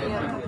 है।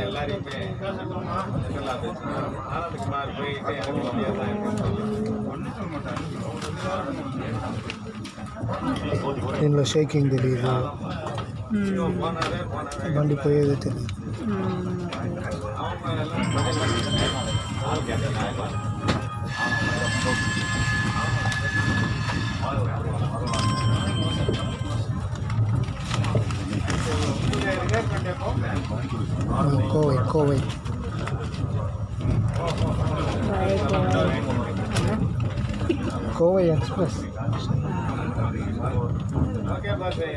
எல்லாரையுமே ஆனந்தகுமார் போயிட்டு எனக்கு இதில் ஷேக்கிங் தெரியுது? வண்டி போயது தெரியுது. ఎక్కువ ఎక్కువ కోవై ఎక్స్ప్రెస్ ఓకే బాబాయ్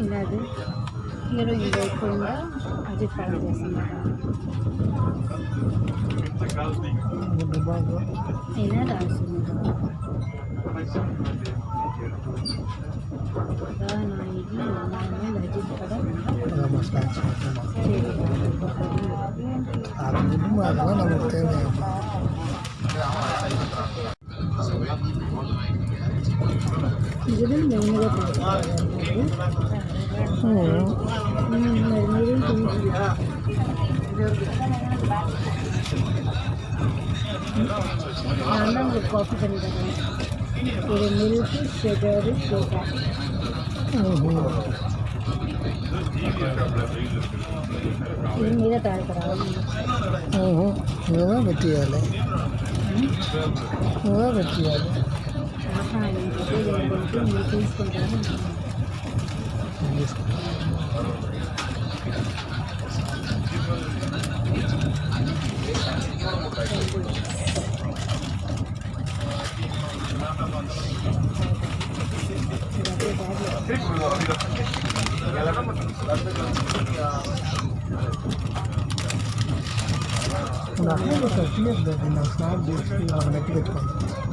ఇలాగే ఈరోజు లేకుండా అజిత్ పాలన చేస్తున్నారు ఇలా రాస్తున్నారు నమస్తే ഇതിലും മെയിനുകൾ നല്ല കോഫി തന്നെ ഒരു മിൽക്ക് ഷുഗർ ഷുഗർ ഓഹോ ഇതാ പറ്റിയാലേ? ഇതാ പറ്റിയാലേ? నువ్వే పెట్టియాలి నువ్వే పెట్టియాలి ఆహా ఇంకొకటి ఏంటంటే మీరు తీసుకుంటారా నాకు తీయద్దు నాకు స్నాప్ చేసి నెట్ పెట్టుకోండి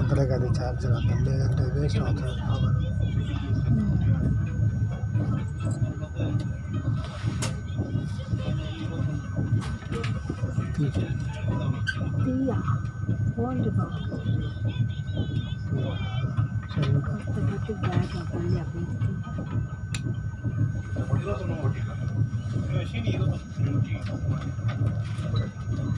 అక్కడికి అది ఛార్జర్ అర్థం లేదంటే వేస్ట్ అవుతుంది పవర్ తీయా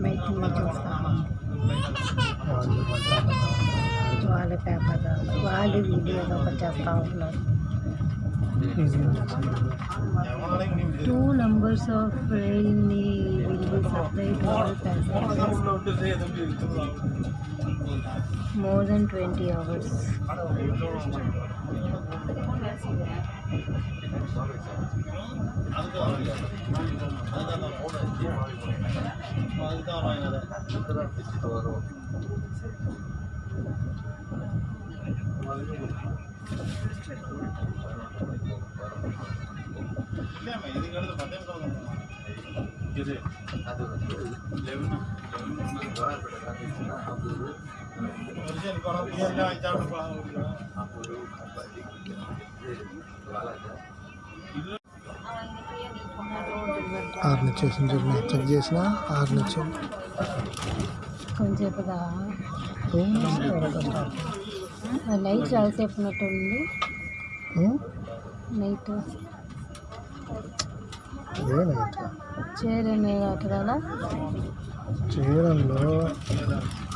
కొత్తటి బ్యాగ్ అవ్వండి అప్పుడు బాగా అమ్మాయికి చూస్తాను వాళ్ళ పేపర్ వాళ్ళు వీడియోలో ఒకటి చేస్తూ ఉన్నారు two numbers of రైల్ని will be supplied all passengers more than twenty hours ఆరు నుంచి వచ్చింది చూడండి చెక్ చేసిన ఆరు నుంచి నైట్ చాలా సేపు ఉన్నట్టు ఉంది నైట్? చేరండి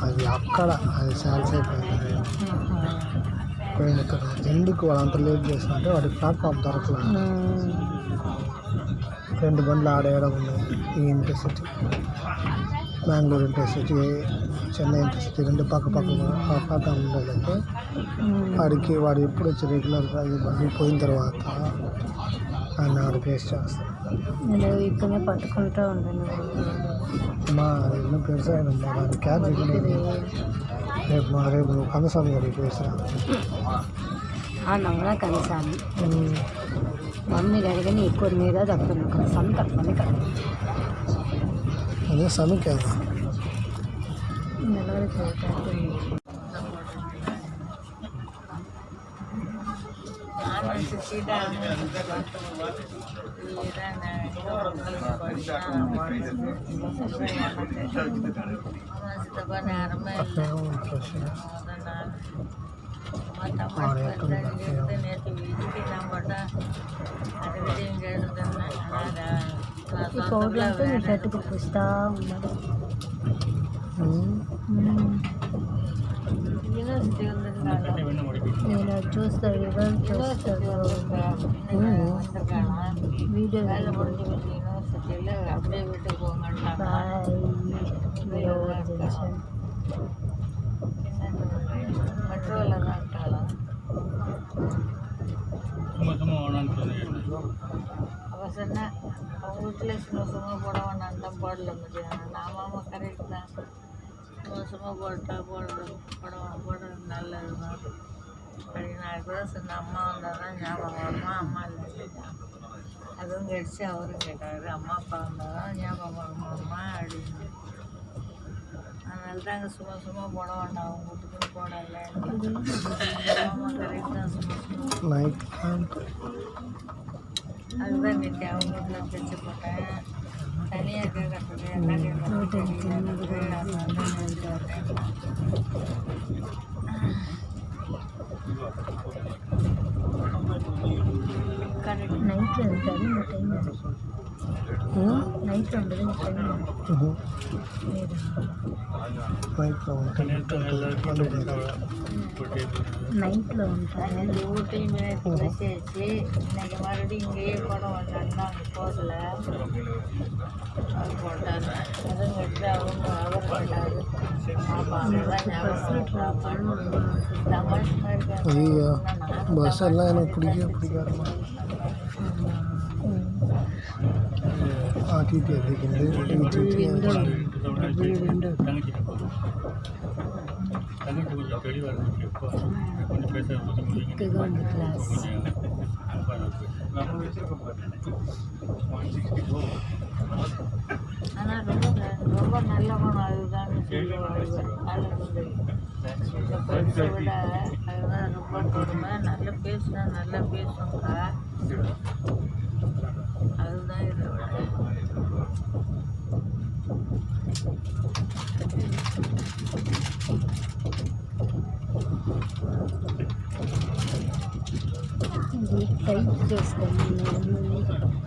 అది అక్కడ అది సాల్స్ అయిపోయింది ఇక్కడ ఎందుకు వాళ్ళు లేట్ చేసినట్టే వాడి ప్లాట్ఫామ్ దొరకలేదు రెండు బండ్లు ఆడేయడం ఉన్నాయి ఈ intercity Bengaluru intercity Chennai intercity రెండు పక్క పక్కన ఆ ప్లాట్ఫామ్ ఉండేదంటే వాడికి వాడు ఎప్పుడు వచ్చి రెగ్యులర్గా ఈ బండి పోయిన తర్వాత ఆయన ఆడ ఫేస్ చేస్తాడు. నేను ఇక్కడనే పట్టుకుంటూ ఉంటాను మా దాని క్యాబ్ రేపు మా రేపు కనసామి గారి ఫేస్ నవ్వునా కనీసాన్ని మమ్మీ అడిగిన ఎక్కువ మీద తప్పను కనీసం తప్పని కదా అదే సమీ కదా నెలవరి చూడటానికి అట్లా ఫ్రెష్ ఆడ ఎక్కడ ఈ పౌడర్ అంతా మీ షర్ట్కి పూస్తా ఉన్నారు నేను అది చూస్తాను ఎవరు చూస్తాడు వీడియో బాయ్ அவள் சொன்னேன் அவங்க வீட்டில் சும்மா சும்மா போட வேணாம் தான் போடல முடியும் நான் மாமா கரெக்ட் தான். சும்மா சும்மா போட்டா போடல போடுவோம் போடுறது நல்லது தான். அப்படின்னு நான் கூட சொன்னேன் அம்மா வந்தால் தான் ஞாபகம் வருமா? அம்மா இல்லை அதுவும் கடிச்சு அவரும் கேட்டார். அம்மா அப்பா வந்தால் தான் ஞாபகம் வருமா அம்மா? அப்படின்னு. அதனால தான் அங்கே சும்மா சும்மா போட வேண்டாம். அவங்க வீட்டுக்கு போடலை. ஆமாம் கரெக்ட் தான் சும்மா சும்மா. Um, அதுதான் வெட்டி அவங்க வீட்டில் தைச்சி போட்டேன் தனியாக இருக்கிறது எல்லாம் கரெக்ட் நைட்டில் இருக்காது இந்த டைம் நைட் வந்தது இந்த டைம் நைட்டில் வந்துட்டேன் டூ டைம் ஃப்ரெஷ் ஆயிடுச்சு இன்னைக்கு மறுபடியும் இங்கேயே படம் வந்தாங்கன்னா அவங்க போடல அது போட்டாங்க அதுவும் விட்டு அவங்க அவர் போட்டாரு பஸ் எல்லாம் எனக்கு பிடிக்கவே பிடிக்காது ஆட்டிட்டு இருக்கேன் தங்கச்சி ஆனால் ரொம்ப ரொம்ப நல்ல அதுதான் பரிசை விட அதுதான் ரொம்ப கொடுமை நல்லா பேசுனா நல்லா பேசுங்க அதுதான் Дикая, дикая, дикая, дикая.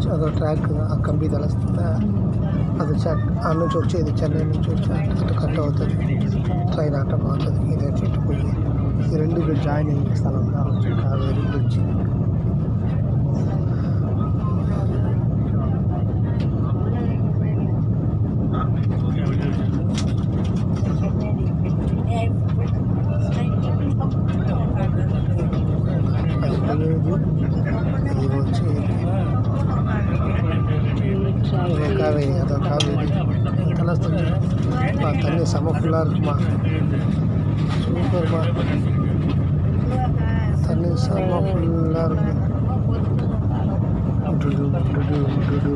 అది అదో ట్రాక్ ఆ కంబి తలస్తుందా? అది చెట్ ఆ నుంచి వచ్చేది చెన్నై నుంచి వచ్చి అటు కట్ అవుతుంది. ట్రైన్ అట్ట బాగుంటుంది ఇది చెట్టు పోయి. ఈ రెండు జాయిన్ అయ్యే స్థలం కావచ్చు. కావేరి బ్రిడ్జ్. காவேரி இதெல்லாம் தண்ணி தண்ணி செம ஃபுல்லாக இருக்குமா சூப்பர்மா தண்ணி செம இருக்கும் டுடு டுடு